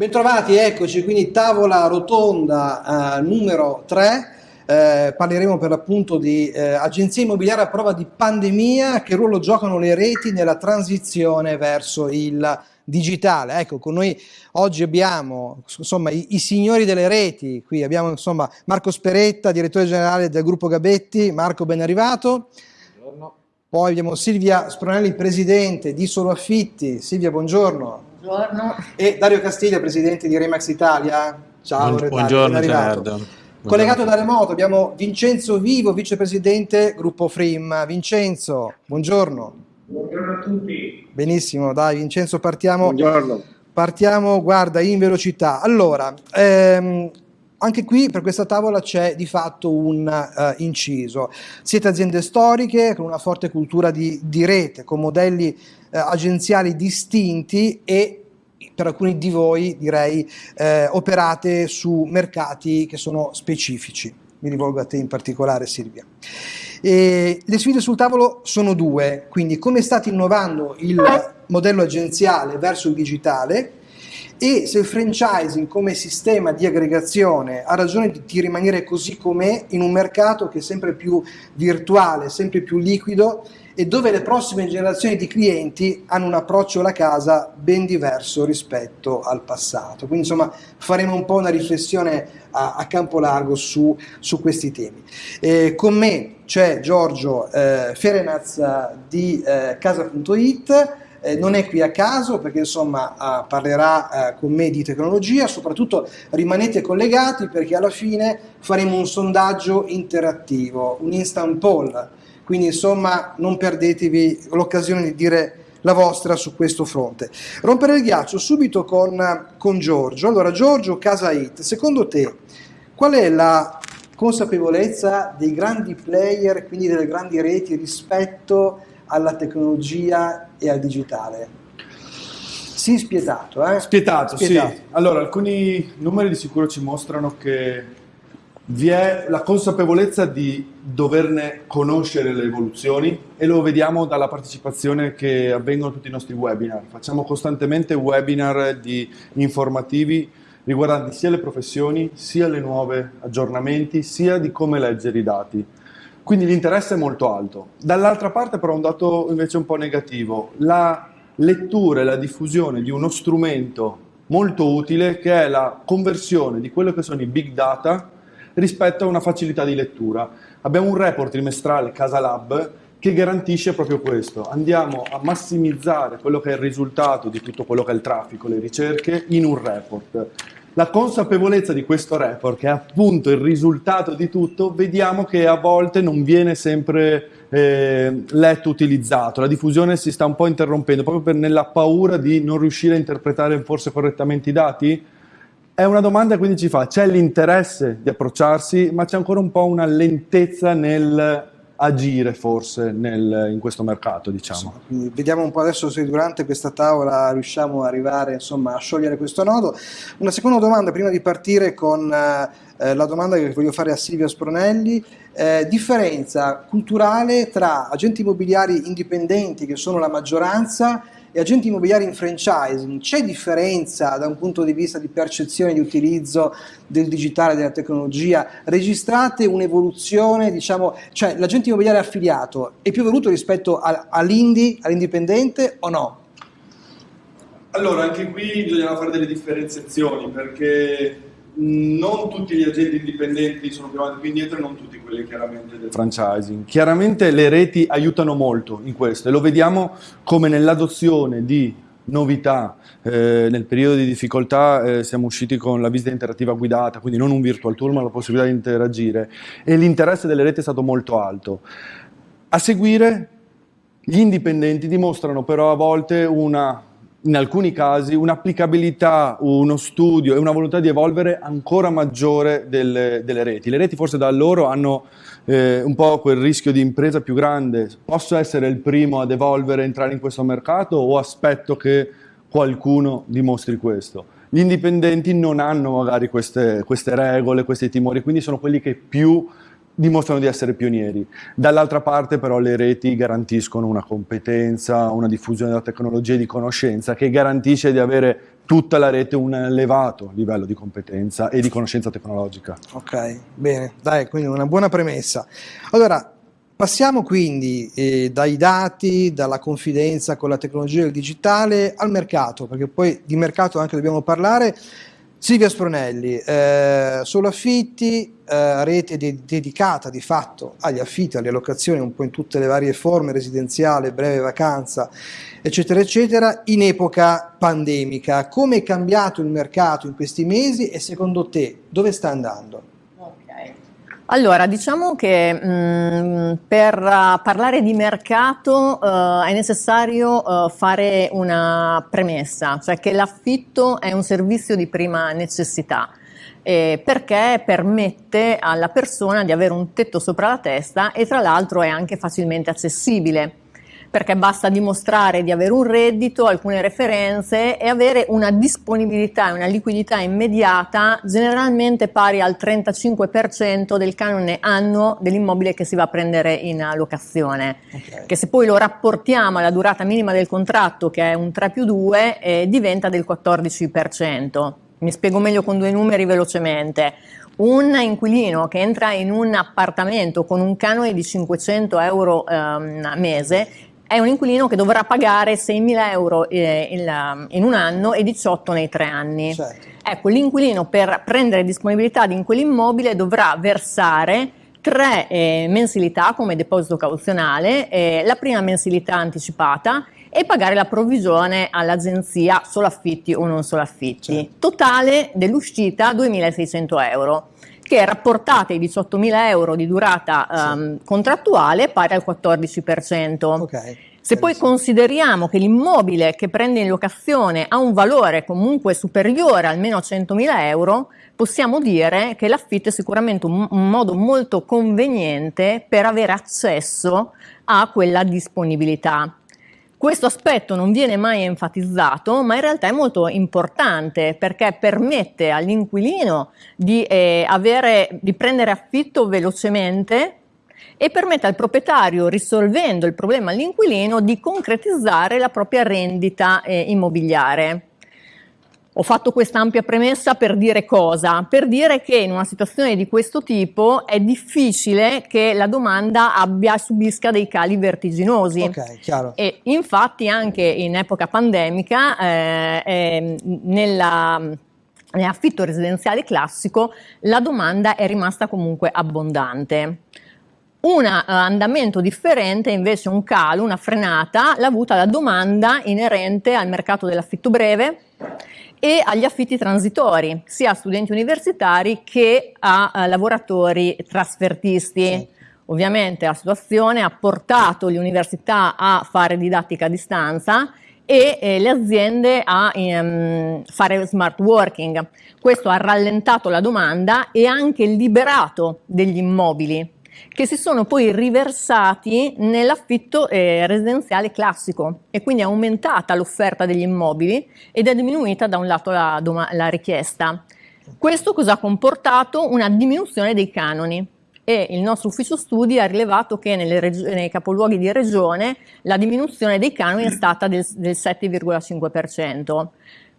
Bentrovati, eccoci, quindi tavola rotonda eh, numero 3. Eh, parleremo per l'appunto di eh, agenzie immobiliari a prova di pandemia, che ruolo giocano le reti nella transizione verso il digitale. Ecco, con noi oggi abbiamo insomma, i, i, signori delle reti, qui abbiamo insomma, Marco Speretta, direttore generale del gruppo Gabetti. Marco, ben arrivato. Buongiorno. Poi abbiamo Silvia Spronelli, presidente di Solo Affitti. Silvia, buongiorno. Buongiorno. E Dario Castiglia, presidente di Remax Italia. Ciao, Buon, buongiorno Gerardo. Collegato da remoto abbiamo Vincenzo Vivo, vicepresidente gruppo Frim. Vincenzo, buongiorno. Buongiorno a tutti. Benissimo, dai Vincenzo partiamo. Buongiorno. Partiamo, guarda, in velocità. Allora, ehm, anche qui per questa tavola c'è di fatto un uh, inciso. Siete aziende storiche con una forte cultura di, di rete, con modelli uh, agenziali distinti e per alcuni di voi direi uh, operate su mercati che sono specifici. Mi rivolgo a te in particolare Silvia. E le sfide sul tavolo sono due, quindi come state innovando il modello agenziale verso il digitale e se il franchising come sistema di aggregazione ha ragione di rimanere così com'è in un mercato che è sempre più virtuale, sempre più liquido e dove le prossime generazioni di clienti hanno un approccio alla casa ben diverso rispetto al passato. Quindi insomma faremo un po' una riflessione a, a campo largo su, su questi temi. Eh, con me c'è Giorgio eh, Ferenaz di eh, Casa.it eh, non è qui a caso perché insomma eh, parlerà eh, con me di tecnologia, soprattutto rimanete collegati perché alla fine faremo un sondaggio interattivo, un instant poll, quindi insomma non perdetevi l'occasione di dire la vostra su questo fronte. Rompere il ghiaccio subito con, con Giorgio. Allora Giorgio Casa It, secondo te qual è la consapevolezza dei grandi player, quindi delle grandi reti rispetto alla tecnologia e al digitale. Sì, spietato, eh? Spietato, spietato, sì. Allora, alcuni numeri di sicuro ci mostrano che vi è la consapevolezza di doverne conoscere le evoluzioni e lo vediamo dalla partecipazione che avvengono tutti i nostri webinar. Facciamo costantemente webinar di informativi riguardanti sia le professioni, sia le nuove aggiornamenti, sia di come leggere i dati. Quindi l'interesse è molto alto. Dall'altra parte però un dato invece un po' negativo, la lettura e la diffusione di uno strumento molto utile che è la conversione di quello che sono i big data rispetto a una facilità di lettura. Abbiamo un report trimestrale Casa Lab che garantisce proprio questo. Andiamo a massimizzare quello che è il risultato di tutto quello che è il traffico, le ricerche, in un report. La consapevolezza di questo report, che è appunto il risultato di tutto, vediamo che a volte non viene sempre eh, letto, utilizzato. La diffusione si sta un po' interrompendo proprio per, nella paura di non riuscire a interpretare forse correttamente i dati. È una domanda quindi ci fa, c'è l'interesse di approcciarsi, ma c'è ancora un po' una lentezza nel agire forse nel, in questo mercato diciamo. Sì, vediamo un po' adesso se durante questa tavola riusciamo ad arrivare insomma, a sciogliere questo nodo. Una seconda domanda prima di partire con eh, la domanda che voglio fare a Silvia Spronelli, eh, differenza culturale tra agenti immobiliari indipendenti che sono la maggioranza e agenti immobiliari in franchising, c'è differenza da un punto di vista di percezione di utilizzo del digitale, della tecnologia? Registrate un'evoluzione, diciamo, cioè l'agente immobiliare affiliato è più evoluto rispetto all'indie, all'indipendente o no? Allora, anche qui bisogna fare delle differenziazioni perché non tutti gli agenti indipendenti sono avanti più indietro e non tutti quelli chiaramente del franchising. Chiaramente le reti aiutano molto in questo e lo vediamo come nell'adozione di novità, eh, nel periodo di difficoltà eh, siamo usciti con la visita interattiva guidata, quindi non un virtual tour ma la possibilità di interagire e l'interesse delle reti è stato molto alto. A seguire gli indipendenti dimostrano però a volte una in alcuni casi un'applicabilità, uno studio e una volontà di evolvere ancora maggiore delle, delle reti. Le reti forse da loro hanno eh, un po' quel rischio di impresa più grande. Posso essere il primo ad evolvere, entrare in questo mercato o aspetto che qualcuno dimostri questo? Gli indipendenti non hanno magari queste, queste regole, questi timori, quindi sono quelli che più dimostrano di essere pionieri. Dall'altra parte però le reti garantiscono una competenza, una diffusione della tecnologia e di conoscenza che garantisce di avere tutta la rete un elevato livello di competenza e di conoscenza tecnologica. Ok, bene, dai, quindi una buona premessa. Allora, passiamo quindi eh, dai dati, dalla confidenza con la tecnologia del digitale al mercato, perché poi di mercato anche dobbiamo parlare. Silvia Spronelli, eh, solo affitti, eh, rete de dedicata di fatto agli affitti, alle allocazioni un po' in tutte le varie forme, residenziale, breve vacanza, eccetera, eccetera, in epoca pandemica. Come è cambiato il mercato in questi mesi e secondo te dove sta andando? Allora, diciamo che mh, mm, per parlare di mercato uh, è necessario uh, fare una premessa, cioè che l'affitto è un servizio di prima necessità. Eh, perché permette alla persona di avere un tetto sopra la testa e tra l'altro è anche facilmente accessibile perché basta dimostrare di avere un reddito, alcune referenze e avere una disponibilità e una liquidità immediata generalmente pari al 35% del canone annuo dell'immobile che si va a prendere in locazione, okay. che se poi lo rapportiamo alla durata minima del contratto che è un 3 più 2 eh, diventa del 14%. Mi spiego meglio con due numeri velocemente un inquilino che entra in un appartamento con un canone di 500 euro ehm, a mese è un inquilino che dovrà pagare 6.000 euro eh, in, in, un anno e 18 nei tre anni. Certo. Ecco, l'inquilino per prendere disponibilità di quell'immobile dovrà versare tre eh, mensilità come deposito cauzionale, eh, la prima mensilità anticipata e pagare la provvigione all'agenzia solo affitti o non solo affitti. Certo. Totale dell'uscita 2.600 euro che rapportate ai 18.000 euro di durata um, sì. contrattuale pari al 14%. Okay. Se poi consideriamo che l'immobile che prende in locazione ha un valore comunque superiore almeno a 100.000 euro, possiamo dire che l'affitto è sicuramente un, un, modo molto conveniente per avere accesso a quella disponibilità. Questo aspetto non viene mai enfatizzato, ma in realtà è molto importante perché permette all'inquilino di, eh, di prendere affitto velocemente e permette al proprietario, risolvendo il problema all'inquilino, di concretizzare la propria rendita eh, immobiliare. Ho fatto questa ampia premessa per dire cosa? Per dire che in una situazione di questo tipo è difficile che la domanda abbia, subisca dei cali vertiginosi. Ok, chiaro. E infatti anche in epoca pandemica eh, eh, nella nell'affitto residenziale classico la domanda è rimasta comunque abbondante. Un uh, andamento differente, invece un calo, una frenata, l'ha avuta la domanda inerente al mercato dell'affitto breve e agli affitti transitori, sia a studenti universitari che a, a lavoratori trasfertisti. Sì. Ovviamente la situazione ha portato le università a fare didattica a distanza e eh, le aziende a um, fare smart working. Questo ha rallentato la domanda e anche liberato degli immobili che si sono poi riversati nell'affitto eh, residenziale classico e quindi è aumentata l'offerta degli immobili ed è diminuita da un lato la, la richiesta. Questo cosa ha comportato? Una diminuzione dei canoni e il nostro ufficio studi ha rilevato che nei capoluoghi di regione la diminuzione dei canoni è stata del, del 7,5%.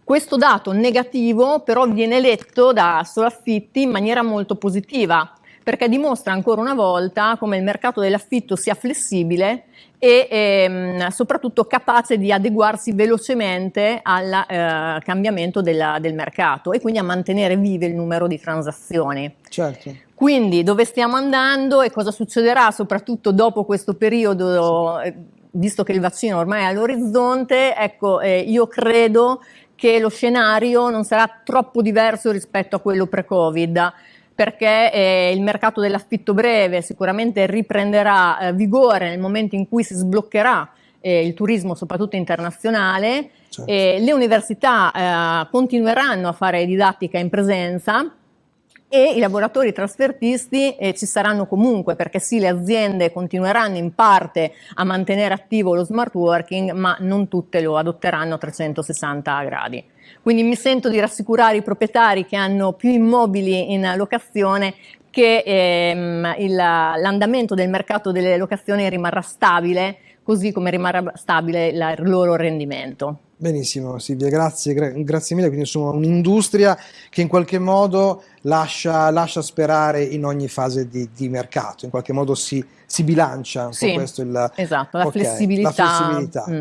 Questo dato negativo però viene letto da Solaffitti in maniera molto positiva perché dimostra ancora una volta come il mercato dell'affitto sia flessibile e ehm, soprattutto capace di adeguarsi velocemente al eh, cambiamento della, del mercato e quindi a mantenere vive il numero di transazioni. Certo. Quindi dove stiamo andando e cosa succederà soprattutto dopo questo periodo, eh, visto che il vaccino ormai è all'orizzonte, ecco, eh, io credo che lo scenario non sarà troppo diverso rispetto a quello pre-Covid perché eh, il mercato dell'affitto breve sicuramente riprenderà eh, vigore nel momento in cui si sbloccherà eh, il turismo soprattutto internazionale, certo. le università eh, continueranno a fare didattica in presenza e i lavoratori trasfertisti eh, ci saranno comunque perché sì le aziende continueranno in parte a mantenere attivo lo smart working ma non tutte lo adotteranno a 360 gradi. Quindi mi sento di rassicurare i proprietari che hanno più immobili in locazione che ehm, l'andamento del mercato delle locazioni rimarrà stabile, così come rimarrà stabile il loro rendimento. Benissimo Silvia, grazie, gra grazie mille. Quindi insomma un'industria che in qualche modo lascia, lascia, sperare in ogni fase di, di mercato, in qualche modo si, si bilancia. Sì, questo il, esatto, la okay, flessibilità. La flessibilità. Mm.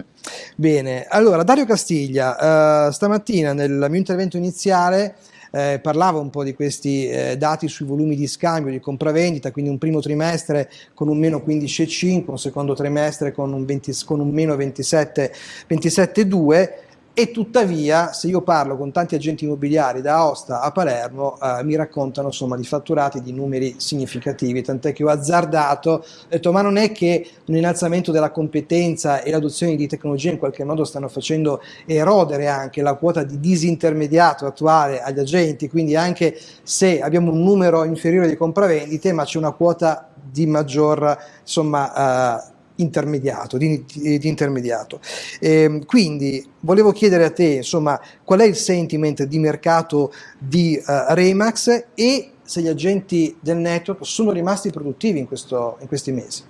Bene, allora Dario Castiglia, uh, stamattina nel mio intervento iniziale eh, parlava un po' di questi eh, dati sui volumi di scambio, di compravendita, quindi un primo trimestre con un meno 15,5, un secondo trimestre con un, 20, con un meno 27,2 27, e tuttavia se io parlo con tanti agenti immobiliari da Aosta a Palermo eh, mi raccontano insomma di fatturati di numeri significativi tant'è che ho azzardato ho detto ma non è che un innalzamento della competenza e l'adozione di tecnologie in qualche modo stanno facendo erodere anche la quota di disintermediato attuale agli agenti? Quindi anche se abbiamo un numero inferiore di compravendite ma c'è una quota di maggior insomma eh, intermediato, di, di, di intermediato. Eh, quindi volevo chiedere a te, insomma, qual è il sentiment di mercato di uh, Remax e se gli agenti del network sono rimasti produttivi in, questo, in questi mesi.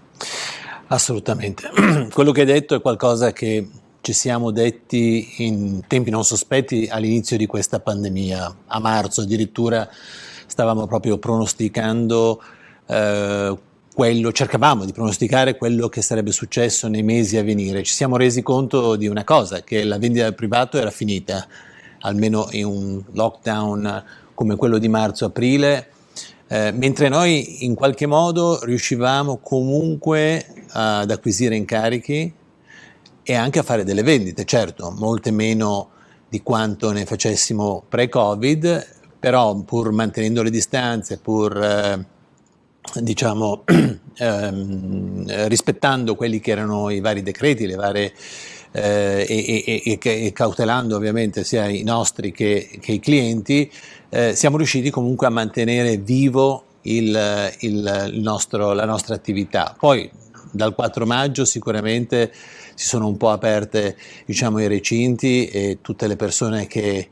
Assolutamente. Quello che hai detto è qualcosa che ci siamo detti in tempi non sospetti all'inizio di questa pandemia. A marzo addirittura stavamo proprio pronosticando eh, quello, cercavamo di pronosticare quello che sarebbe successo nei mesi a venire. Ci siamo resi conto di una cosa, che la vendita del privato era finita, almeno in un lockdown come quello di marzo-aprile, eh, mentre noi in qualche modo riuscivamo comunque ad acquisire incarichi e anche a fare delle vendite, certo, molte meno di quanto ne facessimo pre-Covid, però pur mantenendo le distanze, pur... Eh, diciamo, ehm, rispettando quelli che erano i vari decreti, le varie, eh, e, e, e, cautelando ovviamente sia i nostri che, che i clienti, eh, siamo riusciti comunque a mantenere vivo il, il, il nostro, la nostra attività. Poi dal 4 maggio sicuramente si sono un po' aperte diciamo, i recinti e tutte le persone che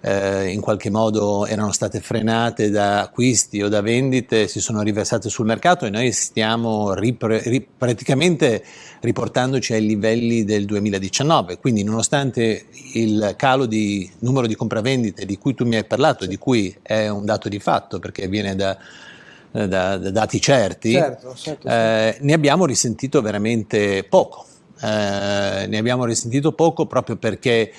eh, in qualche modo erano state frenate da acquisti o da vendite si sono riversate sul mercato e noi stiamo ripre, ri, praticamente riportandoci ai livelli del 2019 quindi nonostante il calo di numero di compravendite di cui tu mi hai parlato di cui è un dato di fatto perché viene da da, da, dati certi, certo, certo, eh, ne abbiamo risentito veramente poco. Eh, ne abbiamo risentito poco proprio perché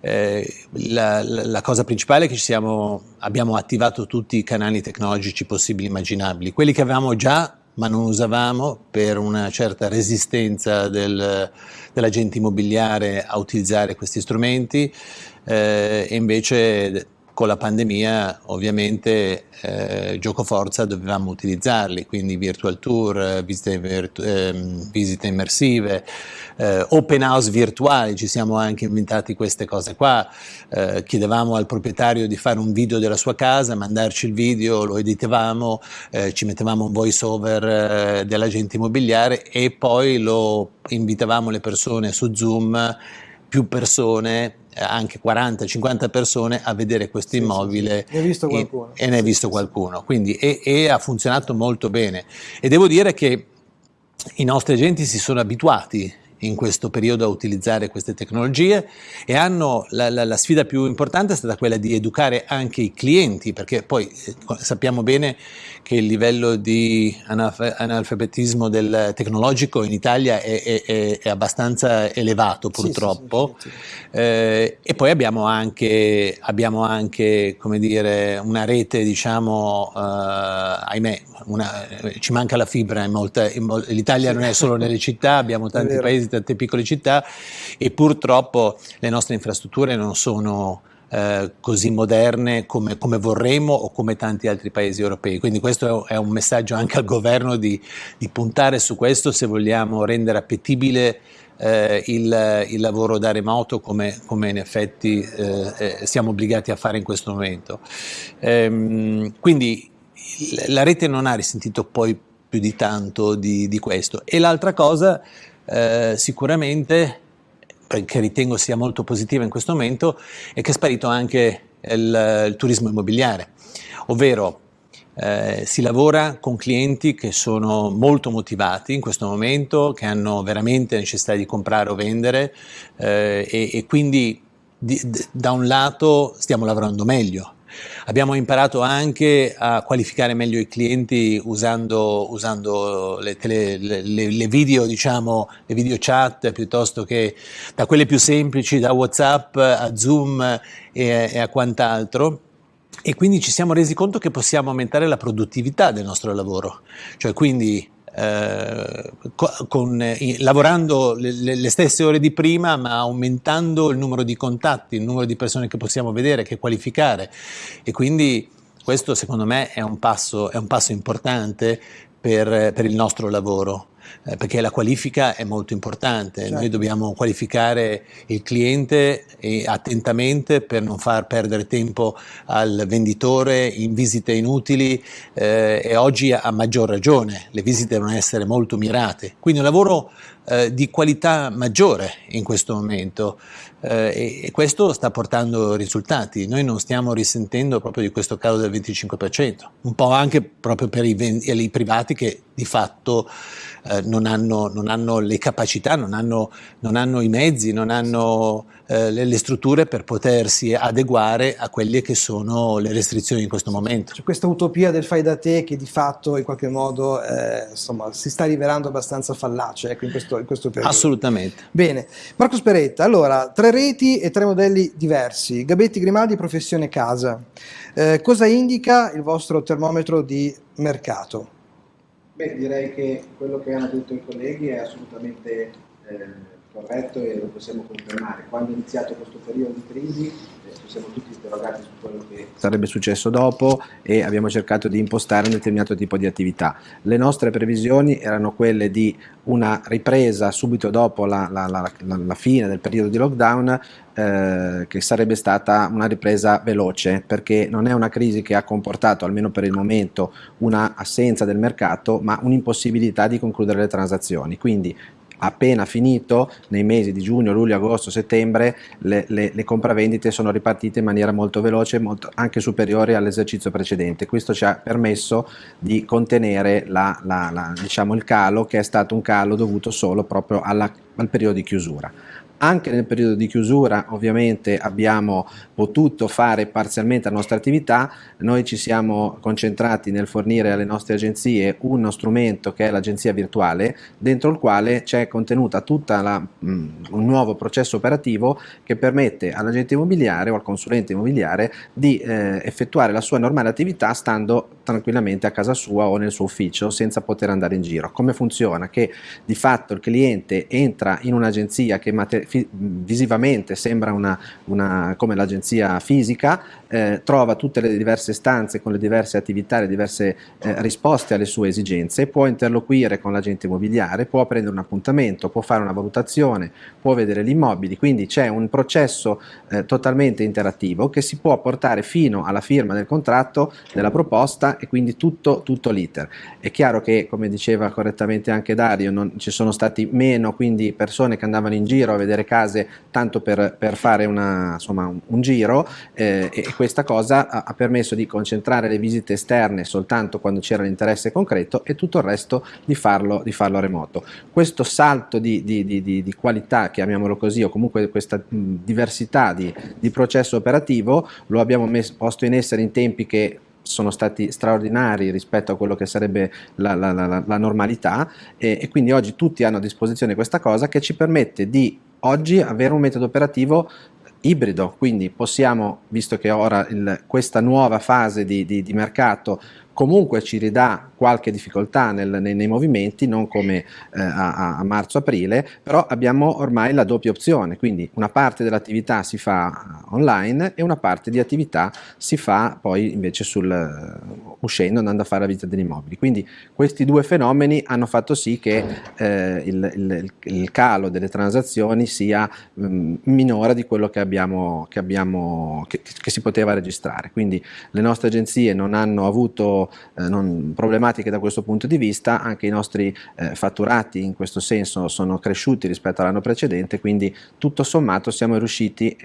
eh, la, la, cosa principale è che siamo, abbiamo attivato tutti i canali tecnologici possibili e immaginabili, quelli che avevamo già ma non usavamo per una certa resistenza del, dell'agente immobiliare a utilizzare questi strumenti eh, e invece con la pandemia ovviamente eh, gioco forza dovevamo utilizzarli, quindi virtual tour, visite, virtu eh, visite immersive, eh, open house virtuali, ci siamo anche inventati queste cose qua, eh, chiedevamo al proprietario di fare un video della sua casa, mandarci il video, lo editavamo, eh, ci mettevamo un voice over eh, dell'agente immobiliare e poi lo invitavamo le persone su Zoom più persone, eh, anche 40-50 persone, a vedere questo sì, immobile sì, sì. Qualcuno. e, e ne hai visto qualcuno. Quindi, e, e ha funzionato molto bene. E devo dire che i nostri agenti si sono abituati in questo periodo a utilizzare queste tecnologie e hanno la, la, la, sfida più importante è stata quella di educare anche i clienti perché poi eh, sappiamo bene che il livello di analfabetismo del tecnologico in Italia è, è, è abbastanza elevato purtroppo. sì, sì, sì, eh, e poi abbiamo anche, abbiamo anche come dire, una rete diciamo eh, ahimè una, ci manca la fibra l'Italia non è solo nelle città abbiamo tanti paesi di tante piccole città e purtroppo le nostre infrastrutture non sono eh, così moderne come, come, vorremmo o come tanti altri paesi europei. Quindi questo è un messaggio anche al governo di, di puntare su questo se vogliamo rendere appetibile eh, il, il, lavoro da remoto come, come in effetti eh, eh siamo obbligati a fare in questo momento. Ehm, quindi la rete non ha risentito poi più di tanto di, di questo. E l'altra cosa eh, sicuramente, che ritengo sia molto positiva in questo momento, è che è sparito anche il, il turismo immobiliare, ovvero Eh, si lavora con clienti che sono molto motivati in questo momento, che hanno veramente necessità di comprare o vendere eh, e, e, quindi di, da un lato stiamo lavorando meglio. Abbiamo imparato anche a qualificare meglio i clienti usando, usando le, tele, le, le, video, diciamo, le video chat piuttosto che da quelle più semplici, da WhatsApp a Zoom e, e a quant'altro. E quindi ci siamo resi conto che possiamo aumentare la produttività del nostro lavoro, cioè quindi eh, con, eh, lavorando le, le, stesse ore di prima ma aumentando il numero di contatti, il numero di persone che possiamo vedere, che qualificare. E quindi questo secondo me è un passo, è un passo importante per, per il nostro lavoro eh, perché la qualifica è molto importante, certo. noi dobbiamo qualificare il cliente attentamente per non far perdere tempo al venditore in visite inutili eh, e oggi a maggior ragione. Le visite devono essere molto mirate, quindi un lavoro eh, di qualità maggiore in questo momento eh, e, questo sta portando risultati. Noi non stiamo risentendo proprio di questo calo del 25%, un po' anche proprio per i, i privati che di fatto eh, non, hanno, non, hanno, le capacità, non hanno, non hanno i mezzi, non hanno eh, le, le, strutture per potersi adeguare a quelle che sono le restrizioni in questo momento. C'è questa utopia del fai da te che di fatto in qualche modo eh, insomma, si sta rivelando abbastanza fallace ecco, in, questo, in questo periodo. Assolutamente. Bene, Marco Speretta, allora tre reti e tre modelli diversi, Gabetti Grimaldi, professione casa. Eh, cosa indica il vostro termometro di mercato? Beh, direi che quello che hanno detto i colleghi è assolutamente eh, corretto e lo possiamo confermare. Quando è iniziato questo periodo di crisi eh, ci siamo tutti interrogati su quello che sarebbe successo dopo e abbiamo cercato di impostare un determinato tipo di attività. Le nostre previsioni erano quelle di una ripresa subito dopo la, la, la, la fine del periodo di lockdown eh, che sarebbe stata una ripresa veloce perché non è una crisi che ha comportato, almeno per il momento, una assenza del mercato ma un'impossibilità di concludere le transazioni. Quindi appena finito, nei mesi di giugno, luglio, agosto, settembre, le, le, le compravendite sono ripartite in maniera molto veloce, molto, anche superiore all'esercizio precedente. Questo ci ha permesso di contenere la, la, la, diciamo, il calo, che è stato un calo dovuto solo proprio alla, al periodo di chiusura. Anche nel periodo di chiusura ovviamente abbiamo potuto fare parzialmente la nostra attività, noi ci siamo concentrati nel fornire alle nostre agenzie uno strumento che è l'agenzia virtuale, dentro il quale c'è contenuta tutto mm, un nuovo processo operativo che permette all'agente immobiliare o al consulente immobiliare di eh, effettuare la sua normale attività stando tranquillamente a casa sua o nel suo ufficio senza poter andare in giro. Come funziona? Che di fatto il cliente entra in un'agenzia che visivamente sembra una, una, come l'agenzia fisica, eh, trova tutte le diverse stanze con le diverse attività, le diverse eh, risposte alle sue esigenze, può interloquire con l'agente immobiliare, può prendere un appuntamento, può fare una valutazione, può vedere gli immobili, quindi c'è un processo eh, totalmente interattivo che si può portare fino alla firma del contratto, della proposta e quindi tutto, tutto l'iter. È chiaro che, come diceva correttamente anche Dario, non, ci sono stati meno quindi persone che andavano in giro a vedere case tanto per, per fare una, insomma, un, un giro eh, e questa cosa ha, ha, permesso di concentrare le visite esterne soltanto quando c'era l'interesse concreto e tutto il resto di farlo, di farlo remoto. Questo salto di, di, di, qualità, chiamiamolo così, o comunque questa mh, diversità di, processo operativo lo abbiamo messo, posto in essere in tempi che sono stati straordinari rispetto a quello che sarebbe la, la, la, la normalità e, e, quindi oggi tutti hanno a disposizione questa cosa che ci permette di oggi avere un metodo operativo ibrido, quindi possiamo, visto che ora il, questa nuova fase di, di, di mercato comunque ci ridà qualche difficoltà nel, nei, nei, movimenti, non come eh, a, a marzo-aprile, però abbiamo ormai la doppia opzione, quindi una parte dell'attività si fa online e una parte di attività si fa poi invece sul, uh, uscendo, andando a fare la visita degli immobili. Quindi questi due fenomeni hanno fatto sì che eh, il, il, il, calo delle transazioni sia mh, mm, minore di quello che, abbiamo, che, abbiamo, che, che si poteva registrare. Quindi le nostre agenzie non hanno avuto eh, non, problematiche da questo punto di vista, anche i nostri eh, fatturati in questo senso sono cresciuti rispetto all'anno precedente, quindi tutto sommato siamo riusciti,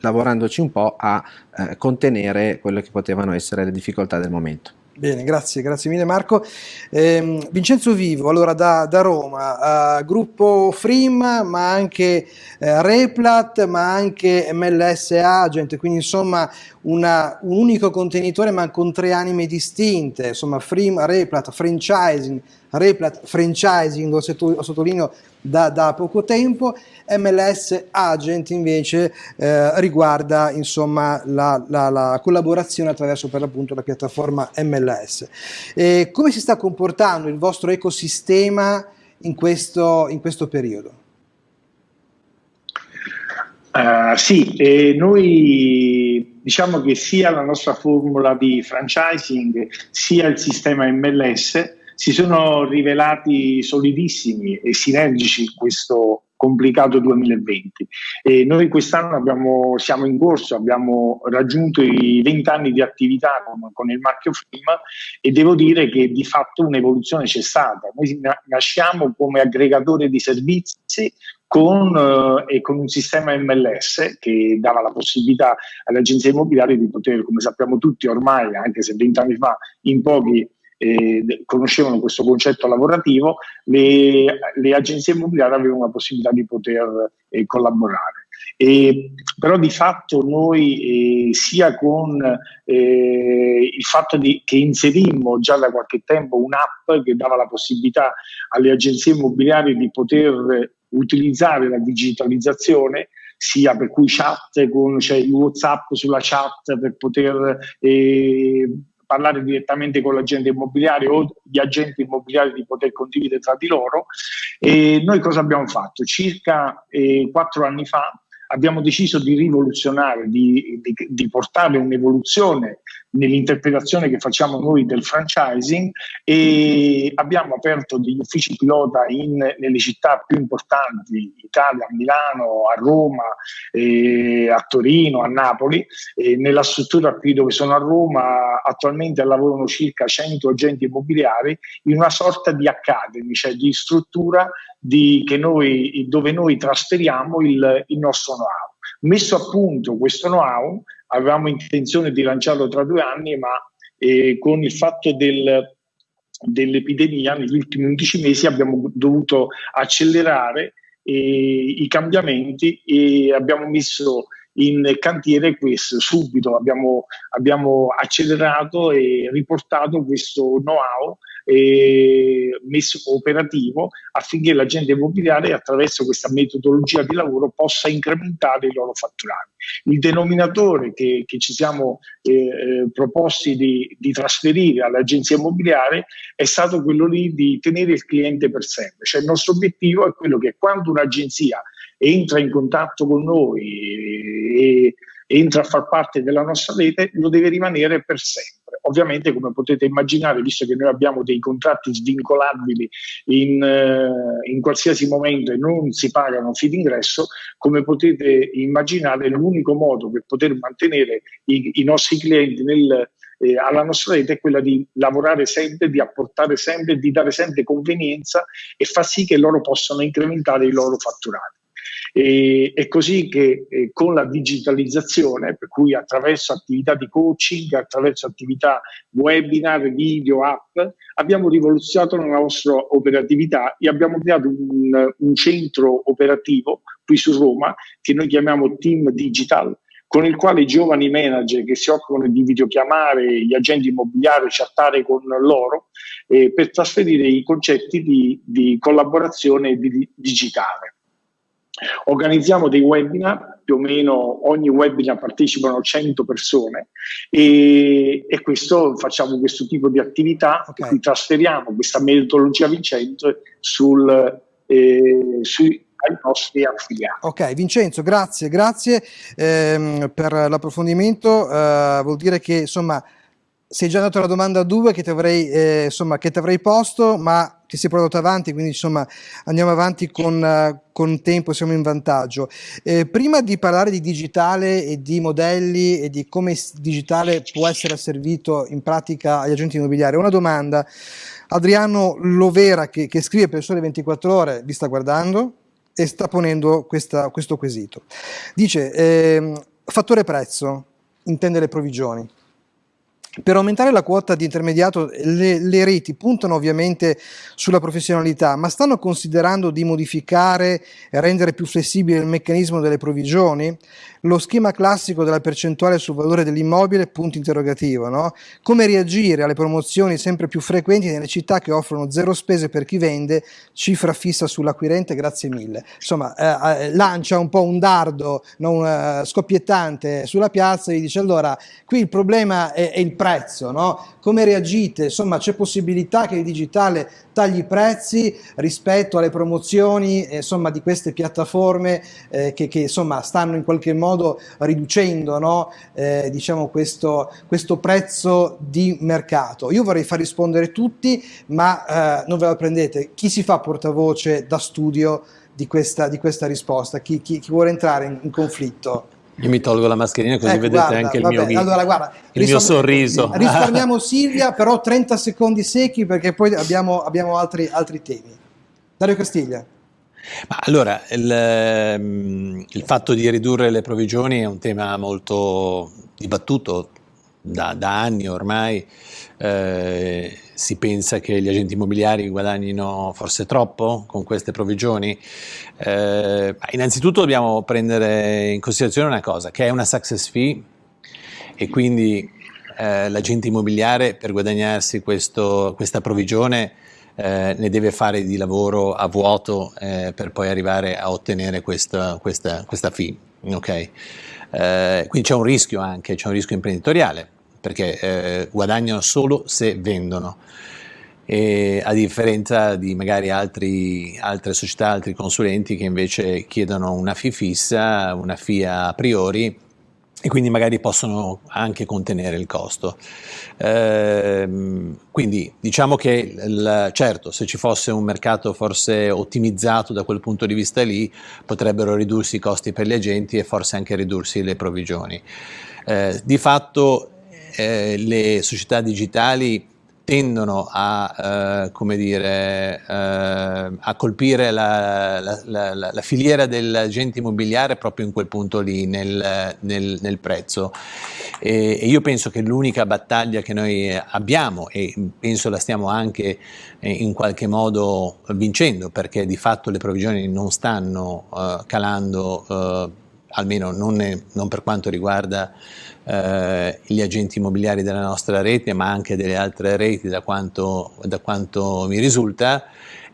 lavorandoci un po', a eh, contenere quelle che potevano essere le difficoltà del momento. Bene, grazie, grazie mille Marco. Eh, Vincenzo Vivo, allora da, da Roma, uh, gruppo Frim, ma anche eh, Replat, ma anche MLS Agent, quindi insomma una, un unico contenitore ma con tre anime distinte, insomma Frim, Replat, franchising, Replat, franchising, lo sottolineo da, da poco tempo, MLS Agent invece eh, riguarda insomma la, la, la, collaborazione attraverso per l'appunto la piattaforma MLS. E come si sta comportando il vostro ecosistema in questo, in questo periodo? Uh, sì, eh, noi diciamo che sia la nostra formula di franchising sia il sistema MLS si sono rivelati solidissimi e sinergici in questo complicato 2020. E noi quest'anno abbiamo, siamo in corso, abbiamo raggiunto i 20 anni di attività con, con, il marchio Film e devo dire che di fatto un'evoluzione c'è stata. Noi nasciamo come aggregatore di servizi con, eh, con un sistema MLS che dava la possibilità alle agenzie immobiliari di poter, come sappiamo tutti ormai, anche se 20 anni fa in pochi eh, conoscevano questo concetto lavorativo, le, le, agenzie immobiliari avevano la possibilità di poter eh, collaborare. E, però di fatto noi eh, sia con eh, il fatto di, che inserimmo già da qualche tempo un'app che dava la possibilità alle agenzie immobiliari di poter utilizzare la digitalizzazione sia per cui chat con cioè WhatsApp sulla chat per poter eh, parlare direttamente con l'agente immobiliare o gli agenti immobiliari di poter condividere tra di loro. E noi cosa abbiamo fatto? Circa eh, quattro anni fa abbiamo deciso di rivoluzionare, di, di, di portare un'evoluzione nell'interpretazione che facciamo noi del franchising e abbiamo aperto degli uffici pilota in, nelle città più importanti, Italia, a Milano, a Roma, eh, a Torino, a Napoli. E nella struttura qui dove sono a Roma attualmente lavorano circa 100 agenti immobiliari in una sorta di academy, cioè di struttura di, noi, dove noi trasferiamo il, il nostro know-how. Messo a punto questo know-how, avevamo intenzione di lanciarlo tra due anni, ma eh, con il fatto del, dell'epidemia negli ultimi 11 mesi abbiamo dovuto accelerare eh, i cambiamenti e abbiamo messo in cantiere questo subito, abbiamo, abbiamo accelerato e riportato questo know-how eh, messo operativo affinché l'agente immobiliare attraverso questa metodologia di lavoro possa incrementare i loro fatturati. Il denominatore che, che ci siamo eh, eh, proposti di, di trasferire all'agenzia immobiliare è stato quello lì di tenere il cliente per sempre, cioè il nostro obiettivo è quello che quando un'agenzia entra in contatto con noi e, entra a far parte della nostra rete, lo deve rimanere per sempre. Ovviamente, come potete immaginare, visto che noi abbiamo dei contratti svincolabili in, eh, in qualsiasi momento e non si pagano fee d'ingresso, come potete immaginare, l'unico modo per poter mantenere i, i nostri clienti nel, eh, alla nostra rete è quella di lavorare sempre, di apportare sempre, di dare sempre convenienza e far sì che loro possano incrementare i loro fatturati. E, è così che eh, con la digitalizzazione, per cui attraverso attività di coaching, attraverso attività webinar, video, app, abbiamo rivoluzionato la nostra operatività e abbiamo creato un, un centro operativo qui su Roma che noi chiamiamo Team Digital, con il quale i giovani manager che si occupano di videochiamare gli agenti immobiliari, chattare con loro, eh, per trasferire i concetti di, di collaborazione di, digitale. Organizziamo dei webinar, più o meno ogni webinar partecipano 100 persone e, e questo, facciamo questo tipo di attività okay. cui trasferiamo questa metodologia vincente sul, eh, sui ai nostri affiliati. Ok, Vincenzo, grazie, grazie ehm, per l'approfondimento. Uh, vuol dire che insomma sei già dato la domanda 2 che ti avrei, eh, che ti avrei posto, ma ti sei portato avanti, quindi insomma andiamo avanti con, uh, con tempo, siamo in vantaggio. Eh, prima di parlare di digitale e di modelli e di come il digitale può essere asservito in pratica agli agenti immobiliari, una domanda. Adriano Lovera che, che scrive per Sole 24 Ore, vi sta guardando e sta ponendo questa, questo quesito. Dice, eh, fattore prezzo, intende le provvigioni Per aumentare la quota di intermediato le, le, reti puntano ovviamente sulla professionalità, ma stanno considerando di modificare e rendere più flessibile il meccanismo delle provvigioni? Lo schema classico della percentuale sul valore dell'immobile, punto interrogativo, no? Come reagire alle promozioni sempre più frequenti nelle città che offrono zero spese per chi vende, cifra fissa sull'acquirente, grazie mille. Insomma, eh, eh lancia un po' un dardo no? uh, scoppiettante sulla piazza e dice allora, qui il problema è, è il prezzo, no? come reagite? Insomma, c'è possibilità che il digitale tagli prezzi rispetto alle promozioni eh, insomma, di queste piattaforme eh, che, che, insomma, stanno in qualche modo riducendo no? eh, diciamo questo, questo, prezzo di mercato. Io vorrei far rispondere tutti, ma eh, non ve la prendete. Chi si fa portavoce da studio di questa, di questa risposta? Chi, chi, chi vuole entrare in, in conflitto? Io mi tolgo la mascherina così ecco, vedete guarda, anche il, vabbè, mio, allora, guarda, il mio sorriso. Risparmiamo Silvia, però 30 secondi secchi perché poi abbiamo, abbiamo altri, altri, temi. Dario Castiglia. Ma allora, il, ehm, il, fatto di ridurre le provvigioni è un tema molto dibattuto da, da anni ormai. Eh, si pensa che gli agenti immobiliari guadagnino forse troppo con queste provvigioni? Eh, innanzitutto dobbiamo prendere in considerazione una cosa, che è una success fee e quindi eh, l'agente immobiliare per guadagnarsi questo, questa provvigione eh, ne deve fare di lavoro a vuoto eh, per poi arrivare a ottenere questa, questa, questa fee. Okay? Eh, quindi c'è un rischio anche, c'è un rischio imprenditoriale perché eh, guadagnano solo se vendono. E a differenza di magari altri, altre società, altri consulenti che invece chiedono una fee fissa, una fee a priori e quindi magari possono anche contenere il costo. Ehm, quindi diciamo che il, certo se ci fosse un mercato forse ottimizzato da quel punto di vista lì potrebbero ridursi i costi per gli agenti e forse anche ridursi le provvigioni. Eh, di fatto eh, le società digitali tendono a, eh, dire, eh, a colpire la, la, la, la, filiera dell'agente immobiliare proprio in quel punto lì, nel, nel, nel prezzo. E, e, io penso che l'unica battaglia che noi abbiamo, e penso la stiamo anche eh, in qualche modo vincendo, perché di fatto le provvigioni non stanno uh, calando, uh, almeno non, ne, non per quanto riguarda eh, gli agenti immobiliari della nostra rete, ma anche delle altre reti da quanto, da quanto mi risulta,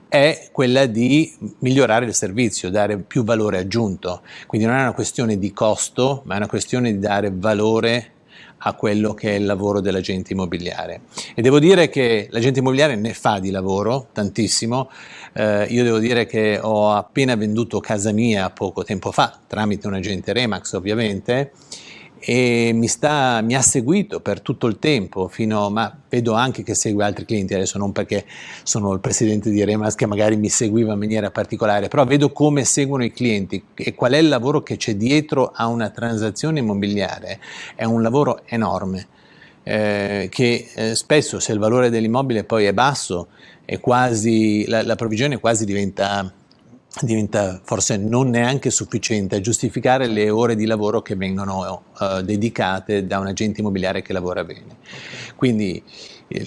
è quella di migliorare il servizio, dare più valore aggiunto. Quindi non è una questione di costo, ma è una questione di dare valore a quello che è il lavoro dell'agente immobiliare. E devo dire che l'agente immobiliare ne fa di lavoro, tantissimo. Eh, io devo dire che ho appena venduto casa mia poco tempo fa, tramite un agente Remax ovviamente, e mi, sta, mi, ha seguito per tutto il tempo, fino, ma vedo anche che segue altri clienti, adesso non perché sono il presidente di Remas che magari mi seguiva in maniera particolare, però vedo come seguono i clienti e qual è il lavoro che c'è dietro a una transazione immobiliare, è un lavoro enorme. Eh, che eh, spesso se il valore dell'immobile poi è basso, è quasi, la, la provvigione quasi diventa diventa forse non neanche sufficiente a giustificare le ore di lavoro che vengono uh, dedicate da un agente immobiliare che lavora bene. Quindi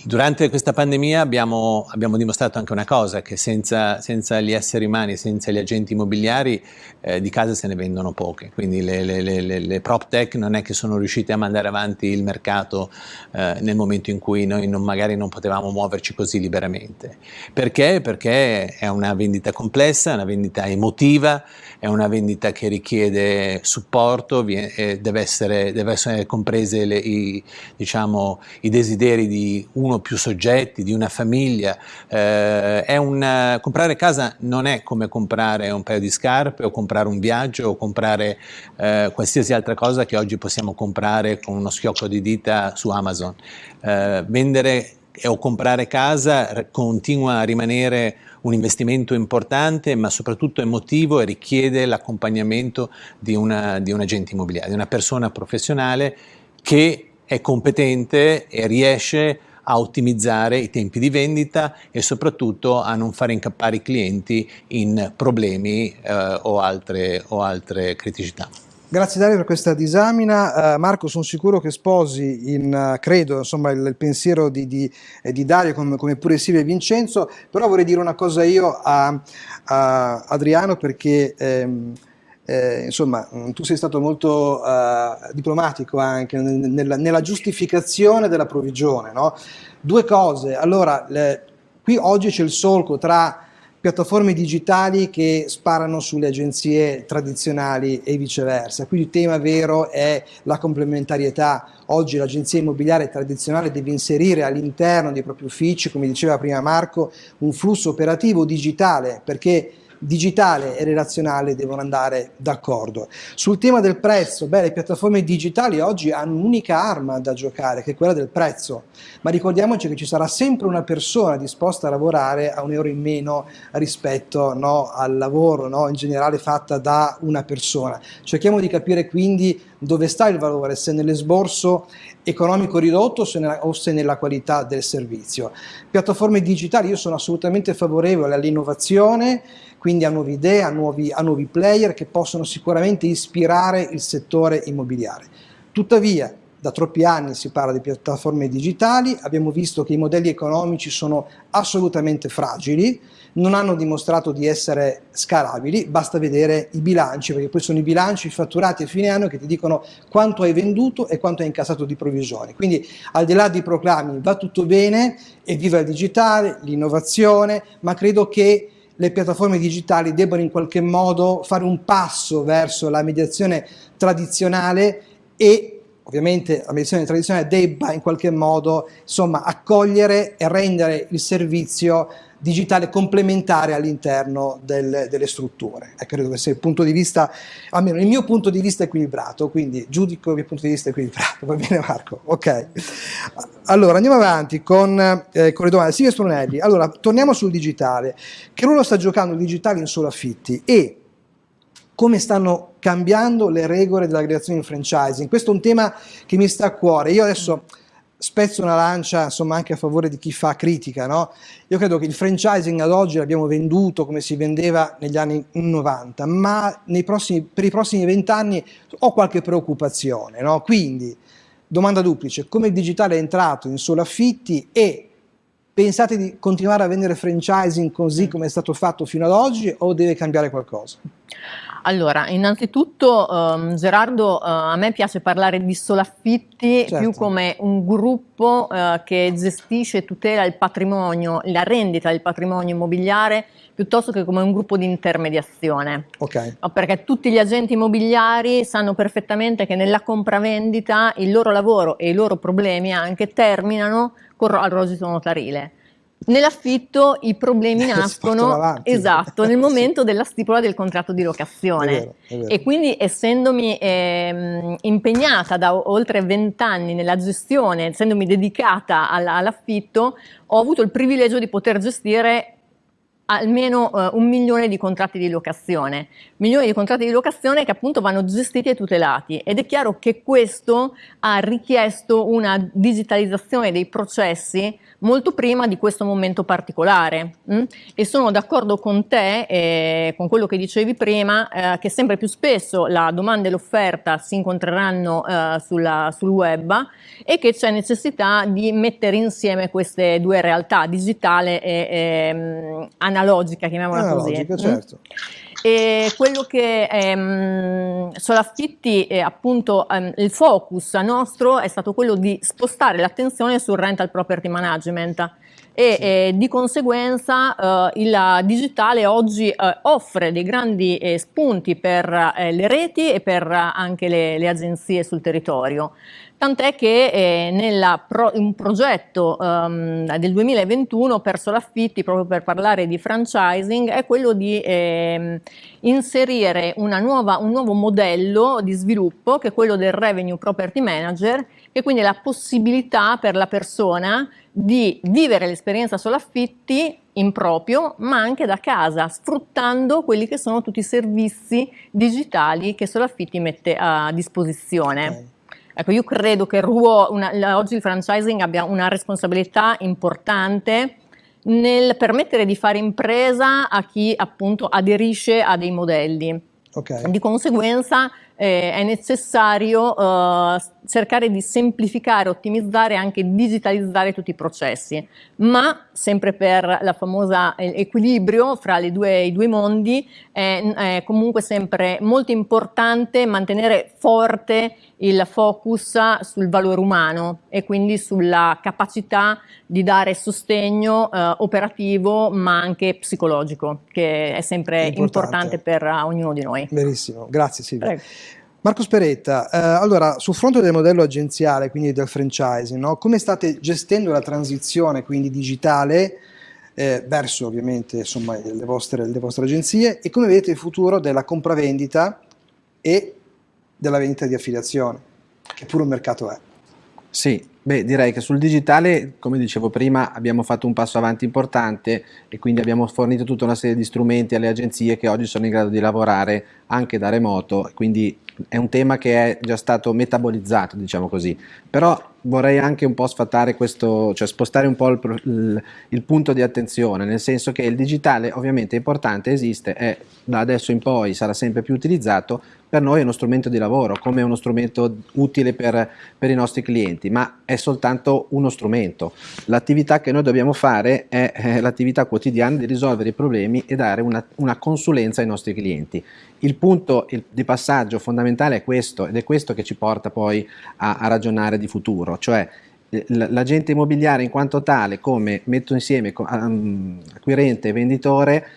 Durante questa pandemia abbiamo, abbiamo, dimostrato anche una cosa, che senza, senza, gli esseri umani, senza gli agenti immobiliari eh, di case se ne vendono poche, quindi le, le, le, le, prop tech non è che sono riuscite a mandare avanti il mercato eh, nel momento in cui noi non, magari non potevamo muoverci così liberamente. Perché? Perché è una vendita complessa, è una vendita emotiva, è una vendita che richiede supporto, deve essere, deve essere comprese i, diciamo, i, desideri di uno o più soggetti, di una famiglia. Eh, una, comprare casa non è come comprare un paio di scarpe o comprare un viaggio o comprare eh, qualsiasi altra cosa che oggi possiamo comprare con uno schiocco di dita su Amazon. Eh, vendere o comprare casa continua a rimanere un investimento importante ma soprattutto emotivo e richiede l'accompagnamento di, di un agente immobiliare, di una persona professionale che è competente e riesce a ottimizzare i tempi di vendita e soprattutto a non fare incappare i clienti in problemi eh, o, altre, o altre criticità. Grazie Dario per questa disamina. Uh, Marco, sono sicuro che sposi, in, uh, credo, insomma, il, il, pensiero di, di, eh, di Dario come, come, pure Silvia e Vincenzo, però vorrei dire una cosa io a, a Adriano perché... Ehm, eh, insomma, tu sei stato molto uh, diplomatico anche nella, nella, giustificazione della provvigione. No? Due cose, allora, le, qui oggi c'è il solco tra piattaforme digitali che sparano sulle agenzie tradizionali e viceversa. Qui il tema vero è la complementarietà. Oggi l'agenzia immobiliare tradizionale deve inserire all'interno dei propri uffici, come diceva prima Marco, un flusso operativo digitale perché digitale e relazionale devono andare d'accordo. Sul tema del prezzo, beh, le piattaforme digitali oggi hanno un'unica arma da giocare, che è quella del prezzo, ma ricordiamoci che ci sarà sempre una persona disposta a lavorare a un euro in meno rispetto no, al lavoro no, in generale fatta da una persona. Cerchiamo di capire quindi dove sta il valore, se nell'esborso economico ridotto o se nella qualità del servizio. Piattaforme digitali, io sono assolutamente favorevole all'innovazione, quindi a nuove idee, a nuovi, a nuovi player che possono sicuramente ispirare il settore immobiliare. Tuttavia, da troppi anni si parla di piattaforme digitali, abbiamo visto che i modelli economici sono assolutamente fragili, non hanno dimostrato di essere scalabili, basta vedere i bilanci, perché poi sono i bilanci fatturati a fine anno che ti dicono quanto hai venduto e quanto hai incassato di provvigioni. Quindi al di là dei proclami va tutto bene, e viva il digitale, l'innovazione, ma credo che le piattaforme digitali debbano in qualche modo fare un passo verso la mediazione tradizionale e ovviamente la mediazione tradizionale debba in qualche modo insomma, accogliere e rendere il servizio digitale complementare all'interno del, delle strutture. E credo che sia il punto di vista, almeno il mio punto di vista equilibrato, quindi giudico il mio punto di vista equilibrato, va bene Marco? Ok. Allora andiamo avanti con, eh, con le domande. Silvia Spronelli, allora torniamo sul digitale. Che ruolo sta giocando il digitale in solo affitti e come stanno cambiando le regole dell'aggregazione in franchising? Questo è un tema che mi sta a cuore. Io adesso spezzo una lancia insomma anche a favore di chi fa critica, no? Io credo che il franchising ad oggi l'abbiamo venduto come si vendeva negli anni 90, ma prossimi, per i prossimi vent'anni ho qualche preoccupazione, no? Quindi, domanda duplice, come il digitale è entrato in solo affitti e pensate di continuare a vendere franchising così come è stato fatto fino ad oggi o deve cambiare qualcosa? Allora, innanzitutto um, Gerardo, uh, a me piace parlare di solaffitti certo. più come un gruppo uh, che gestisce e tutela il patrimonio, la rendita del patrimonio immobiliare piuttosto che come un gruppo di intermediazione. Okay. Perché tutti gli agenti immobiliari sanno perfettamente che nella compravendita il loro lavoro e i loro problemi anche terminano il rogito notarile. Nell'affitto i problemi nascono esatto, nel momento della stipula del contratto di locazione è vero, è vero. e quindi essendomi eh, impegnata da oltre vent'anni nella gestione, essendomi dedicata all'affitto, ho avuto il privilegio di poter gestire almeno uh, un milione di contratti di locazione, milioni di contratti di locazione che appunto vanno gestiti e tutelati. Ed è chiaro che questo ha richiesto una digitalizzazione dei processi molto prima di questo momento particolare mh? e sono d'accordo con te, eh, con quello che dicevi prima, eh, che sempre più spesso la domanda e l'offerta si incontreranno eh, sulla, sul web e che c'è necessità di mettere insieme queste due realtà, digitale e ehm, analogica, chiamiamola analogica, così. Certo. E quello che ehm, Solaffitti, eh, appunto, ehm, il focus nostro è stato quello di spostare l'attenzione sul rental property management e sì. eh, di conseguenza eh, il digitale oggi eh, offre dei grandi eh, spunti per eh, le reti e per anche le, le agenzie sul territorio tant'è che eh, nella pro, un progetto um, del 2021 per Solaffitti, proprio per parlare di franchising, è quello di eh, inserire nuova, un nuovo modello di sviluppo che è quello del Revenue Property Manager, che quindi è la possibilità per la persona di vivere l'esperienza Solaffitti in proprio, ma anche da casa, sfruttando quelli che sono tutti i servizi digitali che Solaffitti mette a disposizione. Okay. Ecco, io credo che ruolo, una, oggi il franchising abbia una responsabilità importante nel permettere di fare impresa a chi appunto aderisce a dei modelli. Okay. Di conseguenza eh, è necessario eh, cercare di semplificare, ottimizzare e anche digitalizzare tutti i processi, ma sempre per la famosa eh, equilibrio fra due, i due mondi è, è comunque sempre molto importante mantenere forte il focus sul valore umano e quindi sulla capacità di dare sostegno eh, operativo ma anche psicologico che è sempre importante, importante per uh, ognuno di noi. Benissimo, grazie Silvia. Prego. Marco Speretta, eh, allora sul fronte del modello agenziale, quindi del franchising, no? come state gestendo la transizione quindi digitale eh, verso ovviamente insomma, le, vostre, le vostre agenzie e come vedete il futuro della compravendita e della vendita di affiliazione, che pure un mercato è? Sì, beh, direi che sul digitale, come dicevo prima, abbiamo fatto un passo avanti importante e quindi abbiamo fornito tutta una serie di strumenti alle agenzie che oggi sono in grado di lavorare anche da remoto, quindi è un tema che è già stato metabolizzato, diciamo così. Però vorrei anche un po' sfatare questo, cioè spostare un po' il, il, il, punto di attenzione, nel senso che il digitale ovviamente è importante, esiste e da adesso in poi sarà sempre più utilizzato, per noi è uno strumento di lavoro, come uno strumento utile per, per i nostri clienti, ma è soltanto uno strumento. L'attività che noi dobbiamo fare è, è l'attività quotidiana di risolvere i problemi e dare una, una consulenza ai nostri clienti. Il punto il, di passaggio fondamentale è questo ed è questo che ci porta poi a, a ragionare di futuro, cioè l'agente immobiliare in quanto tale come metto insieme acquirente e venditore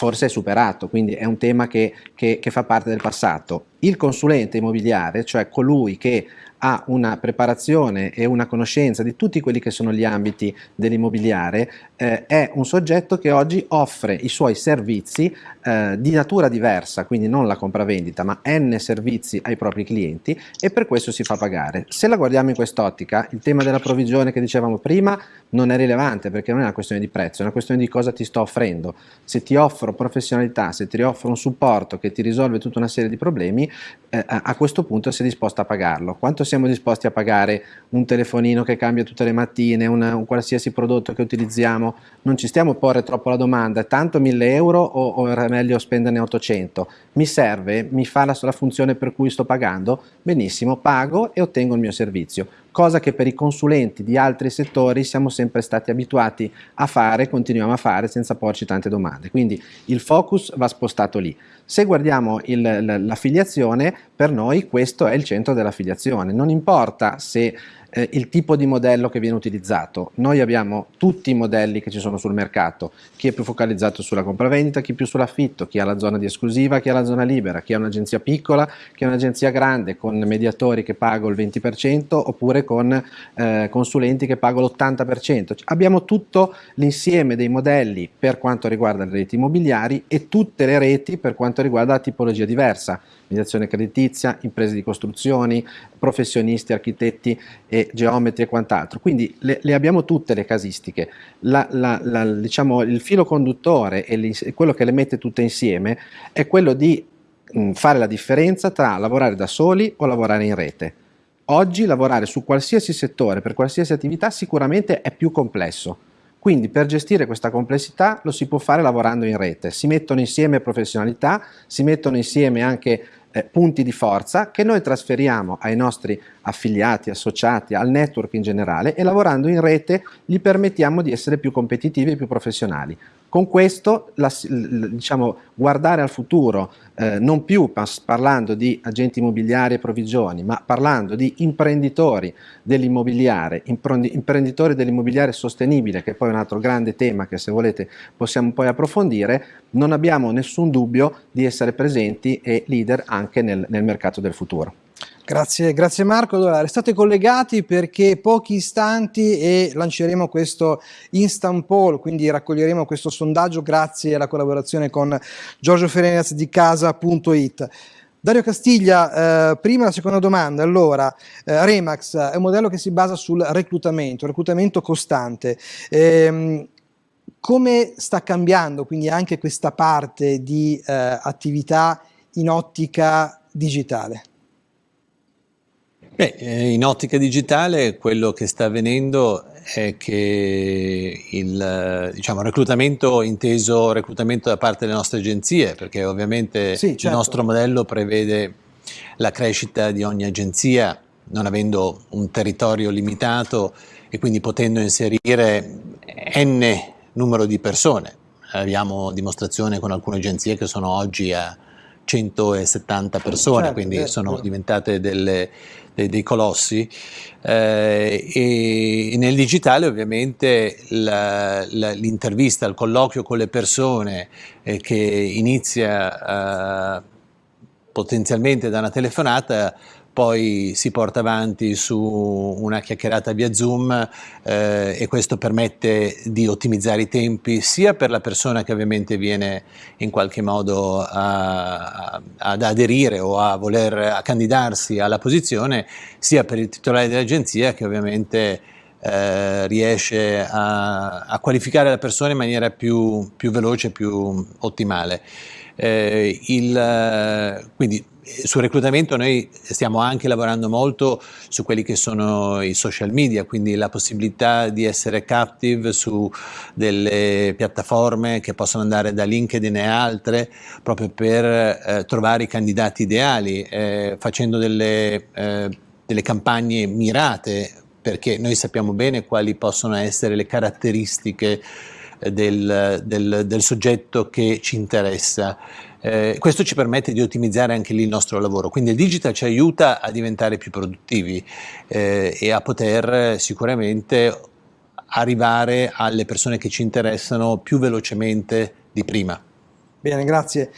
forse è superato, quindi è un tema che, che, che fa parte del passato. Il consulente immobiliare, cioè colui che ha una preparazione e una conoscenza di tutti quelli che sono gli ambiti dell'immobiliare, eh, è un soggetto che oggi offre i suoi servizi eh, di natura diversa, quindi non la compravendita, ma n servizi ai propri clienti e per questo si fa pagare. Se la guardiamo in quest'ottica, il tema della provvigione che dicevamo prima non è rilevante perché non è una questione di prezzo, è una questione di cosa ti sto offrendo. Se ti offro professionalità, se ti offro un supporto che ti risolve tutta una serie di problemi, eh, a questo punto sei disposto a pagarlo. Quanto siamo disposti a pagare un telefonino che cambia tutte le mattine, una, un qualsiasi prodotto che utilizziamo? Non ci stiamo a porre troppo la domanda, tanto 1000 euro o, o meglio spenderne 800? Mi serve? Mi fa la, la funzione per cui sto pagando? Benissimo, pago e ottengo il mio servizio cosa che per i consulenti di altri settori siamo sempre stati abituati a fare, continuiamo a fare senza porci tante domande. Quindi il focus va spostato lì. Se guardiamo l'affiliazione, per noi questo è il centro dell'affiliazione. Non importa se eh, il tipo di modello che viene utilizzato. Noi abbiamo tutti i modelli che ci sono sul mercato, chi è più focalizzato sulla compravendita, chi più sull'affitto, chi ha la zona di esclusiva, chi ha la zona libera, chi ha un'agenzia piccola, chi ha un'agenzia grande con mediatori che pago il 20% oppure con eh, consulenti che pago l'80%. Abbiamo tutto l'insieme dei modelli per quanto riguarda le reti immobiliari e tutte le reti per quanto riguarda la tipologia diversa mediazione creditizia, imprese di costruzioni, professionisti, architetti e geometri e quant'altro. Quindi le, le, abbiamo tutte le casistiche. La, la, la, diciamo, il filo conduttore e quello che le mette tutte insieme è quello di fare la differenza tra lavorare da soli o lavorare in rete. Oggi lavorare su qualsiasi settore, per qualsiasi attività, sicuramente è più complesso quindi per gestire questa complessità lo si può fare lavorando in rete, si mettono insieme professionalità, si mettono insieme anche eh, punti di forza che noi trasferiamo ai nostri affiliati, associati, al network in generale e lavorando in rete gli permettiamo di essere più competitivi e più professionali. Con questo, la, diciamo, guardare al futuro, eh, non più parlando di agenti immobiliari e provvigioni, ma parlando di imprenditori dell'immobiliare, imprenditori dell'immobiliare sostenibile, che è poi un altro grande tema che se volete possiamo poi approfondire, non abbiamo nessun dubbio di essere presenti e leader anche nel, nel mercato del futuro. Grazie, grazie Marco. Allora, restate collegati perché pochi istanti e lanceremo questo instant poll, quindi raccoglieremo questo sondaggio grazie alla collaborazione con Giorgio Ferenaz di casa.it. Dario Castiglia, eh, prima la seconda domanda, allora, eh, Remax è un modello che si basa sul reclutamento, reclutamento costante. Eh, come sta cambiando quindi anche questa parte di eh, attività in ottica digitale? Beh, eh, in ottica digitale quello che sta avvenendo è che il diciamo, reclutamento inteso reclutamento da parte delle nostre agenzie, perché ovviamente sì, certo. il nostro modello prevede la crescita di ogni agenzia, non avendo un territorio limitato e quindi potendo inserire n numero di persone. Abbiamo dimostrazione con alcune agenzie che sono oggi a 170 persone, certo, quindi certo. sono diventate delle, dei, colossi. Eh, e nel digitale ovviamente l'intervista, il colloquio con le persone eh, che inizia eh, potenzialmente da una telefonata poi si porta avanti su una chiacchierata via Zoom eh, e questo permette di ottimizzare i tempi sia per la persona che ovviamente viene in qualche modo a, a, ad aderire o a voler a candidarsi alla posizione, sia per il titolare dell'agenzia che ovviamente eh, riesce a, a, qualificare la persona in maniera più, più veloce, più ottimale. Eh, il, quindi sul reclutamento noi stiamo anche lavorando molto su quelli che sono i social media, quindi la possibilità di essere captive su delle piattaforme che possono andare da LinkedIn e altre proprio per eh, trovare i candidati ideali, eh, facendo delle, eh, delle campagne mirate perché noi sappiamo bene quali possono essere le caratteristiche eh, del, del, del soggetto che ci interessa. Eh, questo ci permette di ottimizzare anche lì il nostro lavoro, quindi il digital ci aiuta a diventare più produttivi eh, e a poter sicuramente arrivare alle persone che ci interessano più velocemente di prima. Bene, grazie.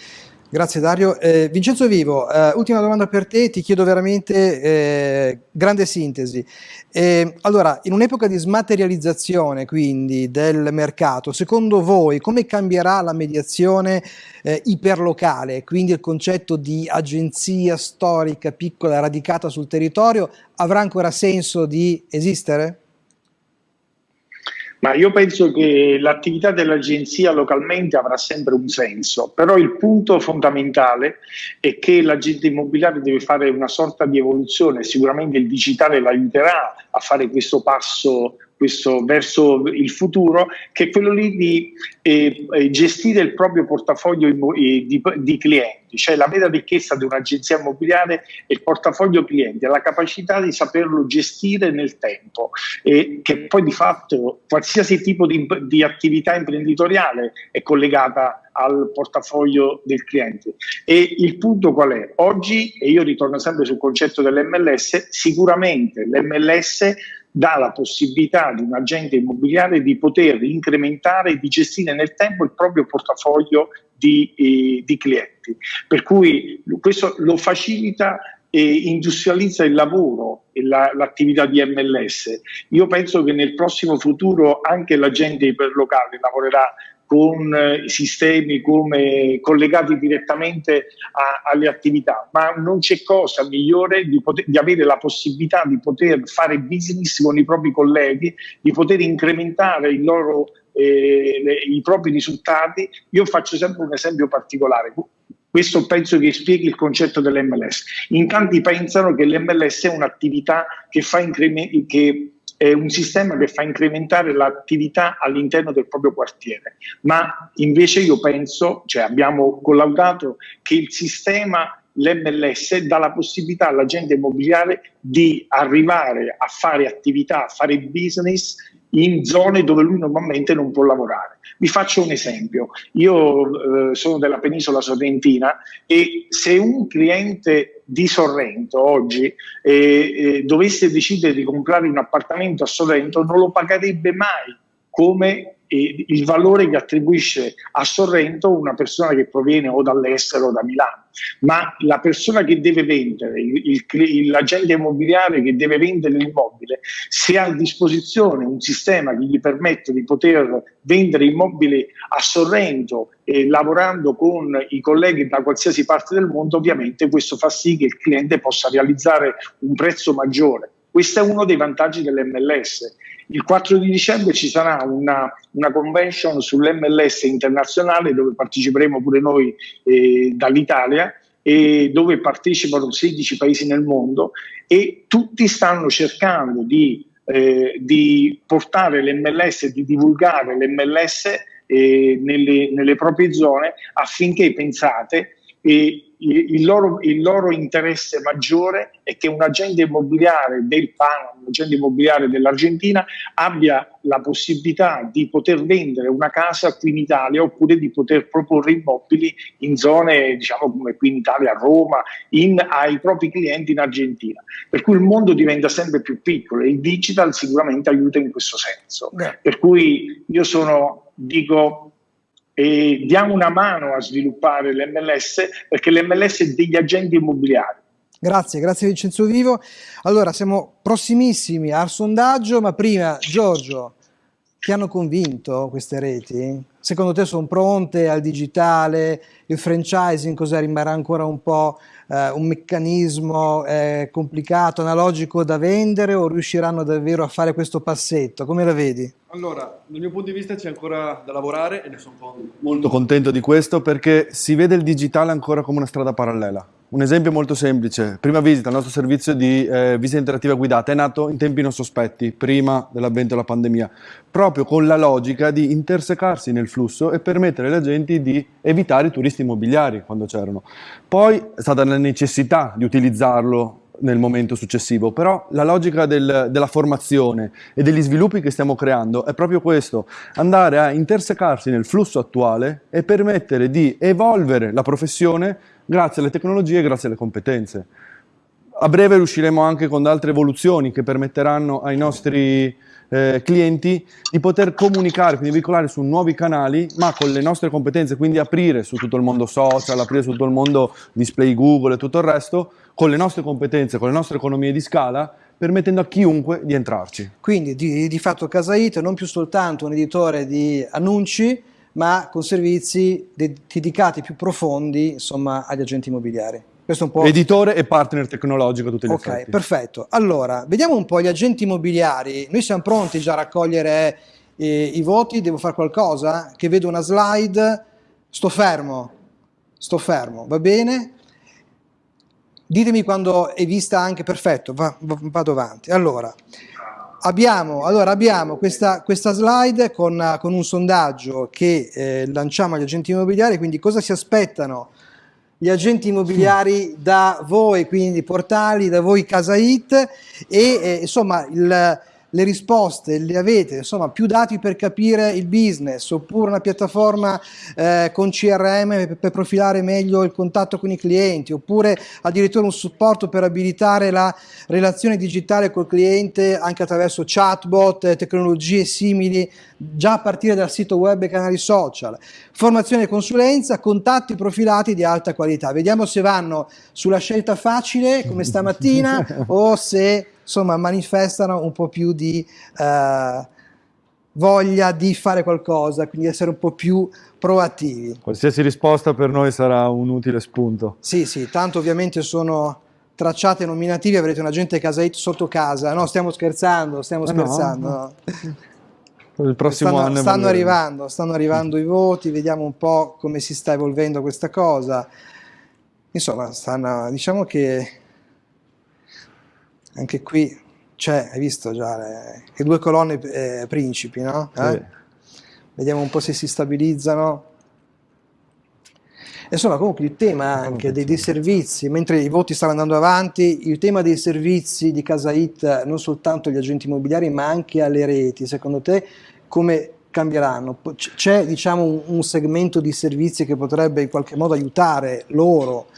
Grazie Dario. Eh, Vincenzo Vivo, eh, ultima domanda per te, ti chiedo veramente eh, grande sintesi. Eh, allora, in un'epoca di smaterializzazione quindi del mercato, secondo voi come cambierà la mediazione eh, iperlocale, quindi il concetto di agenzia storica piccola radicata sul territorio, avrà ancora senso di esistere? Ma io penso che l'attività dell'agenzia localmente avrà sempre un senso, però il punto fondamentale è che l'agente immobiliare deve fare una sorta di evoluzione, sicuramente il digitale l'aiuterà a fare questo passo questo, verso il futuro, che è quello lì di eh, eh gestire il proprio portafoglio di, di, clienti, cioè la vera ricchezza di un'agenzia immobiliare è il portafoglio clienti, è la capacità di saperlo gestire nel tempo. E che poi di fatto qualsiasi tipo di, di attività imprenditoriale è collegata al portafoglio del cliente. E il punto qual è? Oggi, e io ritorno sempre sul concetto dell'MLS, sicuramente l'MLS dà la possibilità di un agente immobiliare di poter incrementare e di gestire nel tempo il proprio portafoglio di, eh, di clienti. Per cui questo lo facilita e industrializza il lavoro e la, l'attività di MLS. Io penso che nel prossimo futuro anche l'agente iperlocale lavorerà con eh, sistemi come collegati direttamente a, alle attività, ma non c'è cosa migliore di, poter, di, avere la possibilità di poter fare business con i propri colleghi, di poter incrementare loro, eh, le, i propri risultati. Io faccio sempre un esempio particolare. Questo penso che spieghi il concetto dell'MLS. In tanti pensano che l'MLS è un'attività che, fa che è un sistema che fa incrementare l'attività all'interno del proprio quartiere, ma invece io penso, cioè abbiamo collaudato che il sistema l'MLS dà la possibilità all'agente immobiliare di arrivare a fare attività, a fare business in zone dove lui normalmente non può lavorare. Vi faccio un esempio, io eh, sono della penisola sorrentina e se un cliente di Sorrento oggi eh, eh, dovesse decidere di comprare un appartamento a Sorrento non lo pagherebbe mai come e il valore che attribuisce a Sorrento una persona che proviene o dall'estero o da Milano, ma la persona che deve vendere, il, il, l'agente immobiliare che deve vendere l'immobile, se ha a disposizione un sistema che gli permette di poter vendere immobili a Sorrento e lavorando con i colleghi da qualsiasi parte del mondo, ovviamente questo fa sì che il cliente possa realizzare un prezzo maggiore. Questo è uno dei vantaggi dell'MLS il 4 di dicembre ci sarà una, una convention sull'MLS internazionale dove parteciperemo pure noi eh, dall'Italia e dove partecipano 16 paesi nel mondo e tutti stanno cercando di eh, di portare l'MLS di divulgare l'MLS eh, nelle, nelle proprie zone affinché pensate e il loro, il loro, interesse maggiore è che un agente immobiliare del PAN, un agente immobiliare dell'Argentina, abbia la possibilità di poter vendere una casa qui in Italia oppure di poter proporre immobili in zone, diciamo come qui in Italia, a Roma, in, ai propri clienti in Argentina. Per cui il mondo diventa sempre più piccolo e il digital sicuramente aiuta in questo senso. Per cui io sono, dico, e diamo una mano a sviluppare l'MLS perché l'MLS è degli agenti immobiliari. Grazie, grazie Vincenzo Vivo. Allora, siamo prossimissimi al sondaggio, ma prima, Giorgio, ti hanno convinto queste reti? Secondo te sono pronte al digitale? Il franchising cosa rimarrà ancora un po' eh, un meccanismo eh, complicato, analogico da vendere o riusciranno davvero a fare questo passetto? Come la vedi? Allora, dal mio punto di vista c'è ancora da lavorare e ne sono molto contento di questo perché si vede il digitale ancora come una strada parallela. Un esempio molto semplice, prima visita, il nostro servizio di eh, visita interattiva guidata è nato in tempi non sospetti, prima dell'avvento della pandemia, proprio con la logica di intersecarsi nel flusso e permettere agli agenti di evitare i turisti immobiliari quando c'erano. Poi è stata la necessità di utilizzarlo nel momento successivo, però la logica del, della formazione e degli sviluppi che stiamo creando è proprio questo, andare a intersecarsi nel flusso attuale e permettere di evolvere la professione grazie alle tecnologie e grazie alle competenze. A breve riusciremo anche con altre evoluzioni che permetteranno ai nostri eh, clienti di poter comunicare, quindi veicolare su nuovi canali, ma con le nostre competenze, quindi aprire su tutto il mondo social, aprire su tutto il mondo display Google e tutto il resto, con le nostre competenze, con le nostre economie di scala, permettendo a chiunque di entrarci. Quindi di, di fatto Casaito non più soltanto un editore di annunci, ma con servizi dedicati più profondi insomma, agli agenti immobiliari. Editore e partner tecnologico tutti gli Ok, effetti. perfetto. Allora, vediamo un po' gli agenti immobiliari. Noi siamo pronti già a raccogliere eh, i voti, devo fare qualcosa? Che vedo una slide, sto fermo, sto fermo, va bene? Ditemi quando è vista anche, perfetto, va, vado avanti. Allora, abbiamo, allora, abbiamo questa, questa, slide con, con, un sondaggio che eh, lanciamo agli agenti immobiliari, quindi cosa si aspettano gli agenti immobiliari da voi, quindi portali, da voi Casa It e eh, insomma il le risposte le avete, insomma più dati per capire il business oppure una piattaforma eh, con CRM per, per, profilare meglio il contatto con i clienti oppure addirittura un supporto per abilitare la relazione digitale col cliente anche attraverso chatbot, tecnologie simili già a partire dal sito web e canali social, formazione e consulenza, contatti profilati di alta qualità. Vediamo se vanno sulla scelta facile come stamattina o se insomma manifestano un po' più di eh, voglia di fare qualcosa, quindi essere un po' più proattivi. Qualsiasi risposta per noi sarà un utile spunto. Sì, sì, tanto ovviamente sono tracciate nominativi, avrete un agente casa hit sotto casa, no stiamo scherzando, stiamo eh scherzando. No, no. Il prossimo stanno, anno stanno arrivando, stanno arrivando i voti, vediamo un po' come si sta evolvendo questa cosa. Insomma, stanno, diciamo che anche qui c'è, hai visto già le, le due colonne eh, principi, no? Eh? Sì. Vediamo un po' se si stabilizzano. Insomma, comunque il tema anche dei, dei, servizi, mentre i voti stanno andando avanti, il tema dei servizi di Casa It, non soltanto agli agenti immobiliari, ma anche alle reti, secondo te come cambieranno? C'è diciamo, un, un segmento di servizi che potrebbe in qualche modo aiutare loro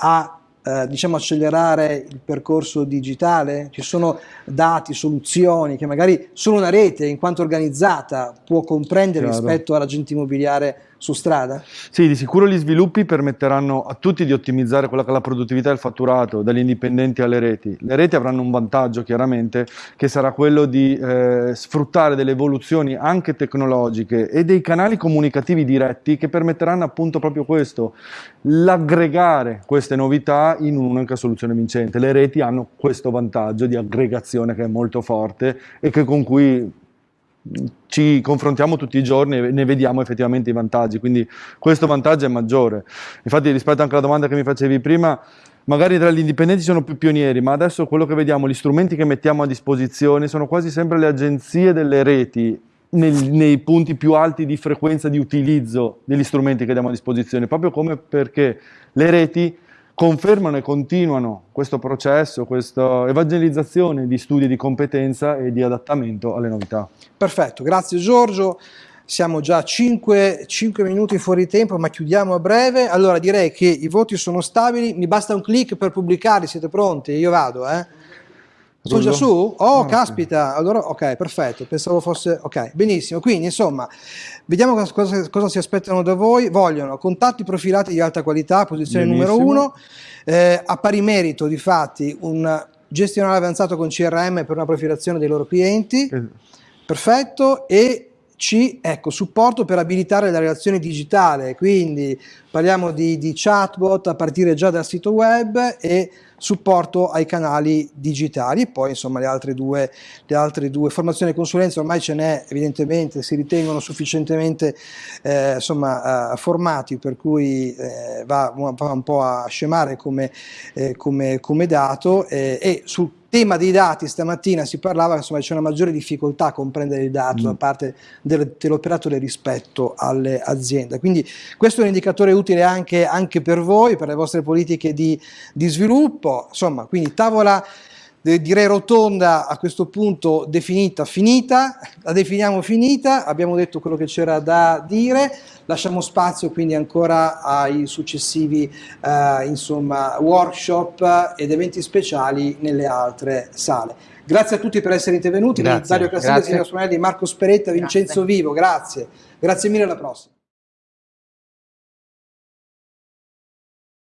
a eh, diciamo accelerare il percorso digitale? Ci sono dati, soluzioni che magari solo una rete in quanto organizzata può comprendere Chiaro. rispetto all'agente immobiliare su strada? Sì, di sicuro gli sviluppi permetteranno a tutti di ottimizzare quella che è la produttività del fatturato, dagli indipendenti alle reti. Le reti avranno un vantaggio chiaramente che sarà quello di eh, sfruttare delle evoluzioni anche tecnologiche e dei canali comunicativi diretti che permetteranno appunto proprio questo, l'aggregare queste novità in un'unica soluzione vincente. Le reti hanno questo vantaggio di aggregazione che è molto forte e che con cui ci confrontiamo tutti i giorni e ne vediamo effettivamente i vantaggi, quindi questo vantaggio è maggiore. Infatti rispetto anche alla domanda che mi facevi prima, magari tra gli indipendenti sono più pionieri, ma adesso quello che vediamo, gli strumenti che mettiamo a disposizione sono quasi sempre le agenzie delle reti nel, nei punti più alti di frequenza di utilizzo degli strumenti che diamo a disposizione, proprio come perché le reti confermano e continuano questo processo, questa evangelizzazione di studi di competenza e di adattamento alle novità. Perfetto, grazie Giorgio. Siamo già 5, 5 minuti fuori tempo, ma chiudiamo a breve. Allora direi che i voti sono stabili, mi basta un clic per pubblicarli, siete pronti? Io vado, eh? Sono già su? Oh, caspita, allora ok, perfetto, pensavo fosse, ok, benissimo, quindi insomma, vediamo cosa, cosa, si aspettano da voi, vogliono contatti profilati di alta qualità, posizione benissimo. numero uno, eh, a pari merito di fatti un gestionale avanzato con CRM per una profilazione dei loro clienti, perfetto, e c, ecco, supporto per abilitare la relazione digitale, quindi parliamo di, di chatbot a partire già dal sito web e supporto ai canali digitali. E poi insomma le altre due, le altre due formazioni e consulenza ormai ce n'è evidentemente, si ritengono sufficientemente eh, insomma, eh, formati per cui eh, va, va, un po' a scemare come, eh, come, come dato. E sul tema dei dati stamattina si parlava insomma c'è una maggiore difficoltà a comprendere il dato mm. da parte del, dell'operatore rispetto alle aziende quindi questo è un indicatore utile anche, anche per voi per le vostre politiche di, di sviluppo insomma quindi tavola direi rotonda a questo punto definita finita, la definiamo finita, abbiamo detto quello che c'era da dire, lasciamo spazio quindi ancora ai successivi eh, insomma, workshop ed eventi speciali nelle altre sale. Grazie a tutti per essere intervenuti, grazie, Dario Suonelli, Marco Speretta, Vincenzo grazie. Vivo, grazie, grazie mille alla prossima.